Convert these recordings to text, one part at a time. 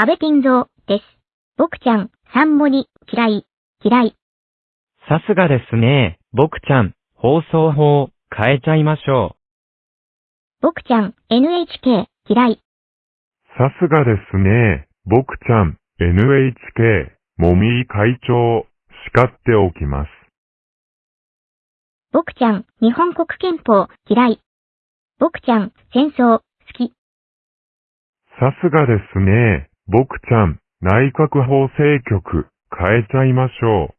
安倍晋三です。僕ちゃん、三森、嫌い、嫌い。さすがですね。僕ちゃん、放送法、変えちゃいましょ僕ちゃん、NHK、嫌い。さすがですね。僕ちゃん、NHK、もみい会長、叱っておきます。僕ちゃん、日本国憲法、嫌い。僕ちゃん、戦争、好き。さすがですね。僕ちゃん、内閣法制局、変えちゃいましょ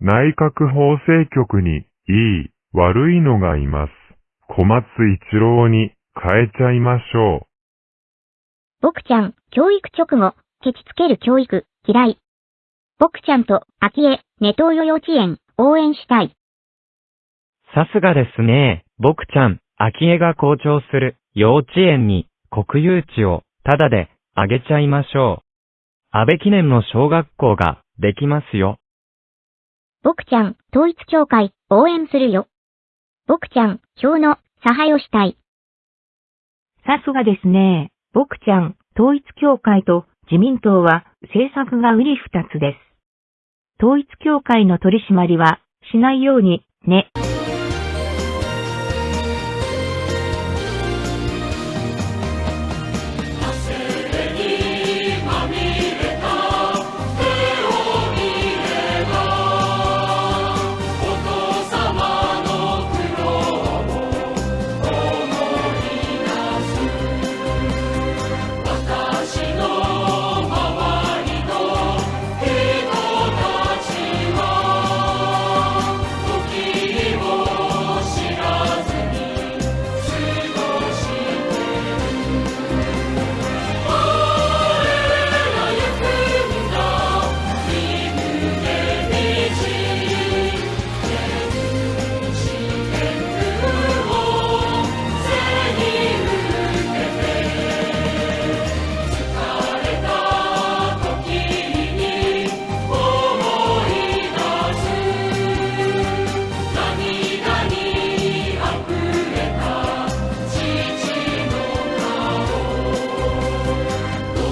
う。内閣法制局に、いい、悪いのがいます。小松一郎に、変えちゃいましょう。僕ちゃん、教育直後、ケチつける教育、嫌い。僕ちゃんと、秋江、ネトウヨ幼稚園、応援したい。う。さすがですね。僕ちゃん、秋江が校長する幼稚園に国有地をタダであげちゃいましょう。安倍記念の小学校ができますよ。僕ちゃん、統一教会、応援するよ。僕ちゃん、票の、差配をしたい。さすがですね。僕ちゃん、統一教会と自民党は政策が売り二つです。統一教会の取り締まりはしないようにね。